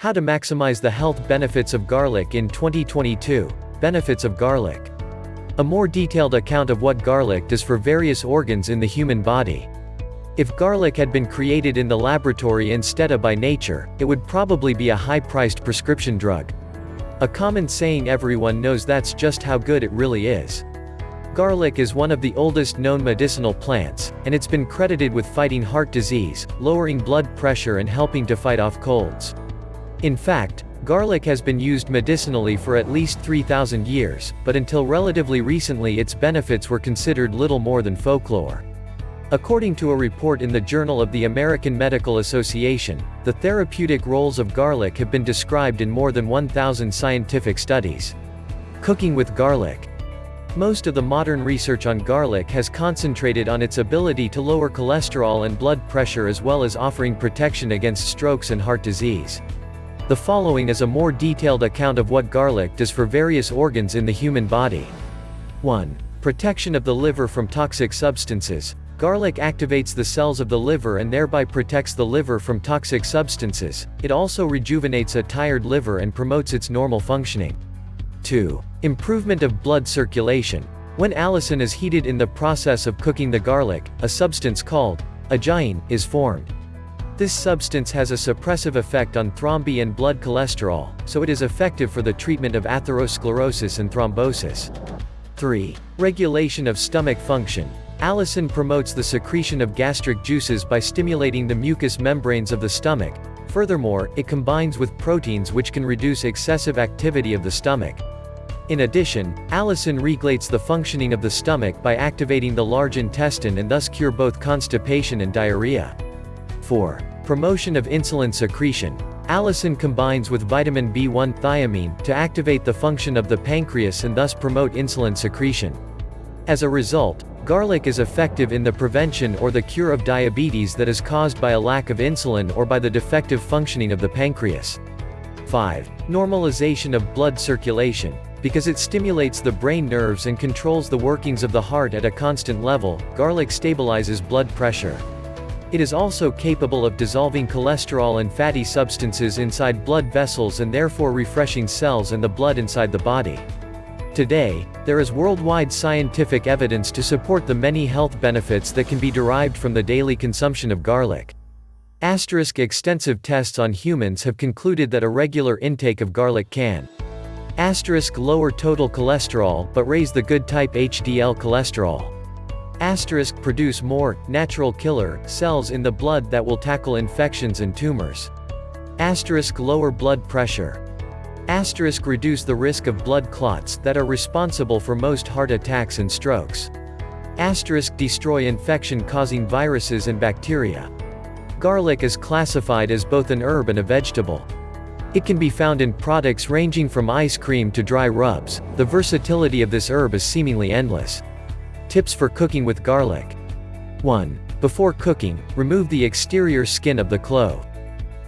How to maximize the health benefits of garlic in 2022. Benefits of garlic. A more detailed account of what garlic does for various organs in the human body. If garlic had been created in the laboratory instead of by nature, it would probably be a high-priced prescription drug. A common saying everyone knows that's just how good it really is. Garlic is one of the oldest known medicinal plants, and it's been credited with fighting heart disease, lowering blood pressure and helping to fight off colds. In fact, garlic has been used medicinally for at least 3,000 years, but until relatively recently its benefits were considered little more than folklore. According to a report in the Journal of the American Medical Association, the therapeutic roles of garlic have been described in more than 1,000 scientific studies. Cooking with garlic. Most of the modern research on garlic has concentrated on its ability to lower cholesterol and blood pressure as well as offering protection against strokes and heart disease. The following is a more detailed account of what garlic does for various organs in the human body. 1. Protection of the liver from toxic substances. Garlic activates the cells of the liver and thereby protects the liver from toxic substances. It also rejuvenates a tired liver and promotes its normal functioning. 2. Improvement of blood circulation. When allicin is heated in the process of cooking the garlic, a substance called ajoene is formed. This substance has a suppressive effect on thrombi and blood cholesterol, so it is effective for the treatment of atherosclerosis and thrombosis. 3. Regulation of stomach function. Allicin promotes the secretion of gastric juices by stimulating the mucous membranes of the stomach. Furthermore, it combines with proteins which can reduce excessive activity of the stomach. In addition, allicin regulates the functioning of the stomach by activating the large intestine and thus cure both constipation and diarrhea. 4. Promotion of insulin secretion. Allicin combines with vitamin B1 thiamine to activate the function of the pancreas and thus promote insulin secretion. As a result, garlic is effective in the prevention or the cure of diabetes that is caused by a lack of insulin or by the defective functioning of the pancreas. 5. Normalization of blood circulation. Because it stimulates the brain nerves and controls the workings of the heart at a constant level, garlic stabilizes blood pressure. It is also capable of dissolving cholesterol and fatty substances inside blood vessels and therefore refreshing cells and the blood inside the body. Today, there is worldwide scientific evidence to support the many health benefits that can be derived from the daily consumption of garlic. Asterisk extensive tests on humans have concluded that a regular intake of garlic can Asterisk lower total cholesterol but raise the good type HDL cholesterol asterisk produce more natural killer cells in the blood that will tackle infections and tumors. Asterisk lower blood pressure. Asterisk reduce the risk of blood clots that are responsible for most heart attacks and strokes. Asterisk destroy infection-causing viruses and bacteria. Garlic is classified as both an herb and a vegetable. It can be found in products ranging from ice cream to dry rubs. The versatility of this herb is seemingly endless. Tips for cooking with garlic. 1. Before cooking, remove the exterior skin of the clove.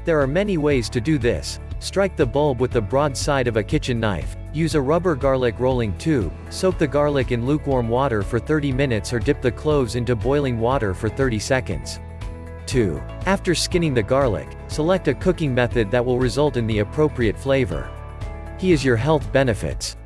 There are many ways to do this. Strike the bulb with the broad side of a kitchen knife. Use a rubber garlic rolling tube. Soak the garlic in lukewarm water for 30 minutes or dip the cloves into boiling water for 30 seconds. 2. After skinning the garlic, select a cooking method that will result in the appropriate flavor. Here is your health benefits.